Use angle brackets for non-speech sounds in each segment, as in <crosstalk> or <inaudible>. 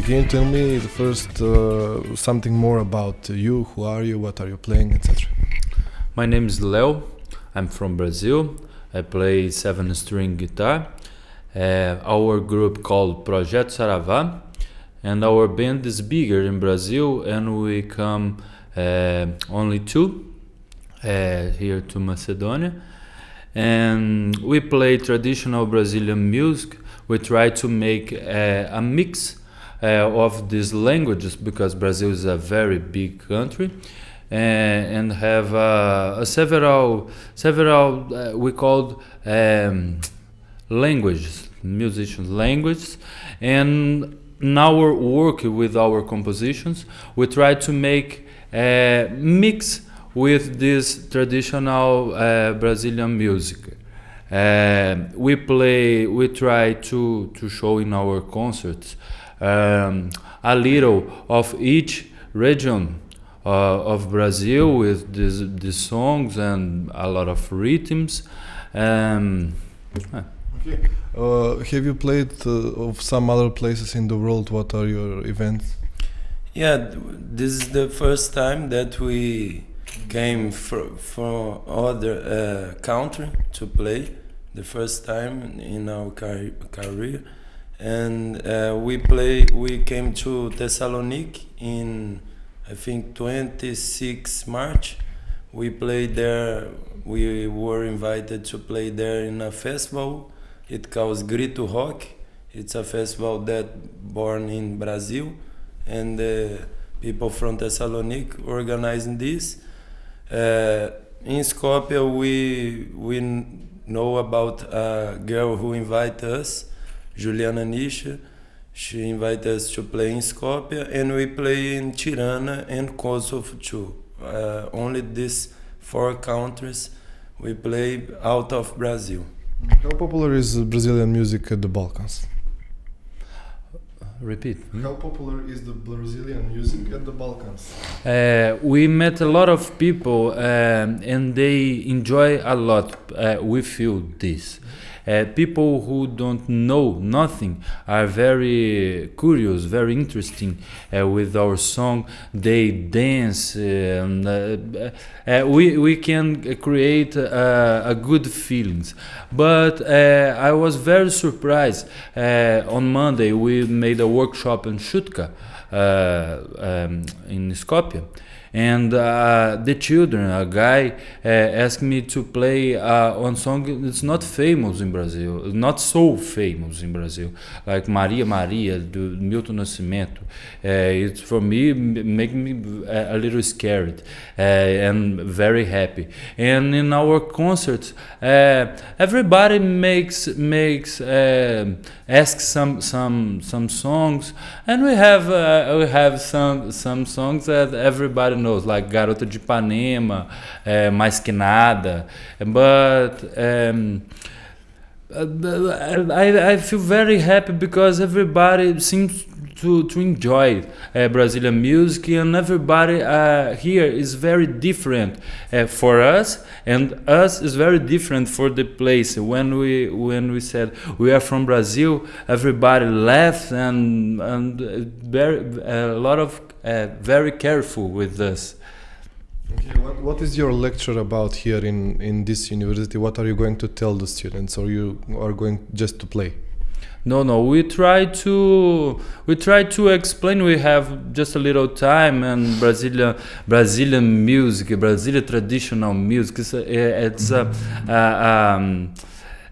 Okay, can you tell me the first uh, something more about you? Who are you? What are you playing, etc. My name is Leo. I'm from Brazil. I play seven string guitar. Uh, our group called Projeto Saravá, and our band is bigger in Brazil, and we come uh, only two uh, here to Macedonia, and we play traditional Brazilian music. We try to make uh, a mix of these languages because Brazil is a very big country. Uh, and have uh, several several uh, we called um, languages musicians languages and in our work with our compositions we try to make a mix with this traditional uh, Brazilian music uh, we play we try to to show in our concerts um, a little of each region uh, of Brazil with these these songs and a lot of rhythms. Um, okay. Uh, have you played uh, of some other places in the world? What are your events? Yeah, this is the first time that we came from from other uh, country to play. The first time in our car career, and uh, we play. We came to Thessaloniki in I think 26 March. We played there. We were invited to play there in a festival. It calls Grito Rock. It's a festival that born in Brazil, and the people from Thessaloniki organizing this. Uh, in Skopje, we we know about a girl who invited us, Juliana Nisha she invited us to play in Skopje and we play in Tirana and Kosovo too. Uh, only these four countries we play out of Brazil. How popular is Brazilian music at the Balkans? Repeat. How popular is the Brazilian music at the Balkans? Uh, we met a lot of people um, and they enjoy a lot. Uh, we feel this. Uh, people who don't know nothing are very curious, very interesting uh, with our song. They dance. And, uh, uh we we can create uh, a good feelings. But uh, I was very surprised. on Monday we made a workshop in Shutka um, in Skopje and uh, the children a guy uh, asked me to play uh, one song. It's not famous in brazil. Not so famous in brazil. Like maria maria do milton nascimento. Uh, it's for me make me a, little scared uh, and very happy. And in our concerts uh, everybody makes makes asks some some some songs. And we have we have some some songs that everybody knows, like Garota de Ipanema, uh, Mais Que Nada. But um, I, I feel very happy because everybody seems to, to enjoy uh, Brazilian music and everybody uh, here is very different uh, for us and us is very different for the place when we when we said we are from Brazil everybody laughed and and very a lot of uh, very careful with this. Okay, what, what is your lecture about here in, in this university? What are you going to tell the students, or you are going just to play? No, no. We try to we try to explain. We have just a little time and Brazilian Brazilian music, Brazilian traditional music. It's a, it's a, uh, um,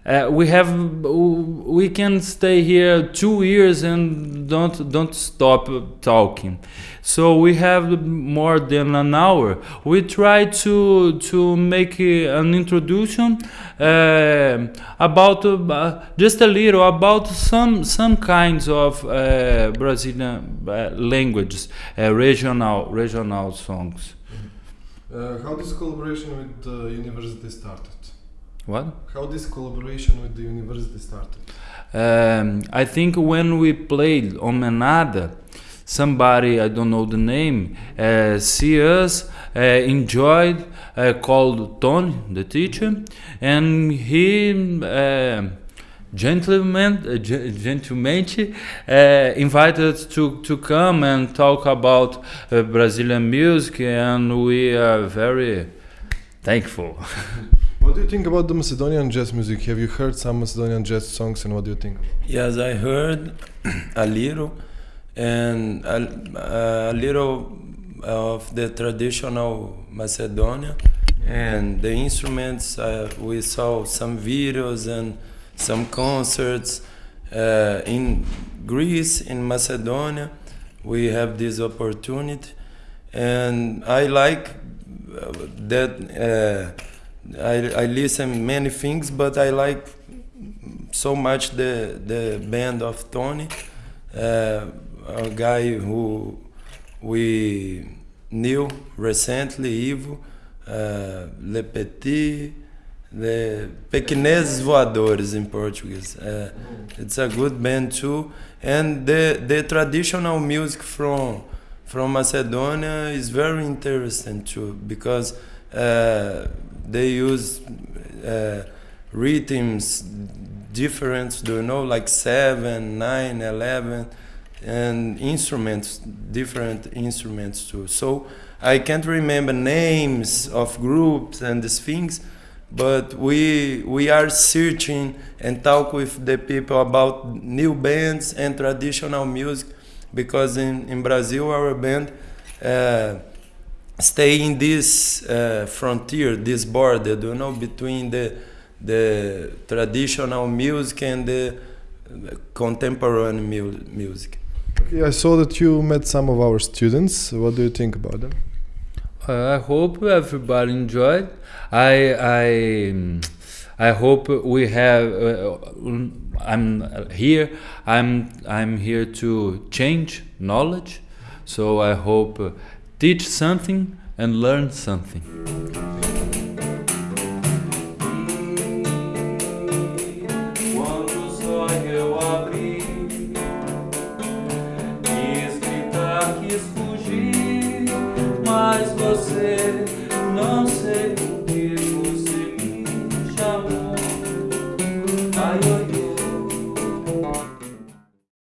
uh, we have we can stay here two years and don't don't stop talking. So we have more than an hour. We try to to make an introduction uh, about uh, just a little about some some kinds of uh, brazilian uh, languages uh, regional regional songs. How this collaboration with the university started what? How this collaboration with the university started? Um, I think when we played on Omenada, somebody I don't know the name uh, see us uh, enjoyed uh, called Tony the teacher and he uh, gentlemen, uh, ge- uh, invited to, to come and talk about uh, Brazilian music, and we are very thankful. <laughs> What do you think about the Macedonian jazz music? Have you heard some Macedonian jazz songs, and what do you think? Yes, I heard a little, and a, a little of the traditional Macedonia, and the instruments. Uh, we saw some videos and some concerts uh, in Greece, in Macedonia. We have this opportunity, and I like uh, that. Uh, I, I listen many things, but I like so much the the band of Tony, uh, a guy who we knew recently, Ivo, uh, Le Petit, the Pequineses Voadores in Portuguese. Uh, it's a good band too, and the the traditional music from from Macedonia is very interesting too because they use uh, rhythms different do you know like 7 9 11 and instruments different instruments too. So i can't remember names of groups and these things but we we are searching and talk with the people about new bands and traditional music because in in brazil our band uh, stay in this uh, frontier, this border, you know, between the the traditional music and the contemporary mu music. Okay, I saw that you met some of our students. What do you think about them? Uh, I hope everybody enjoyed. I I I hope we have. Uh, I'm here. I'm I'm here to change knowledge. So I hope uh, teach something and learn something.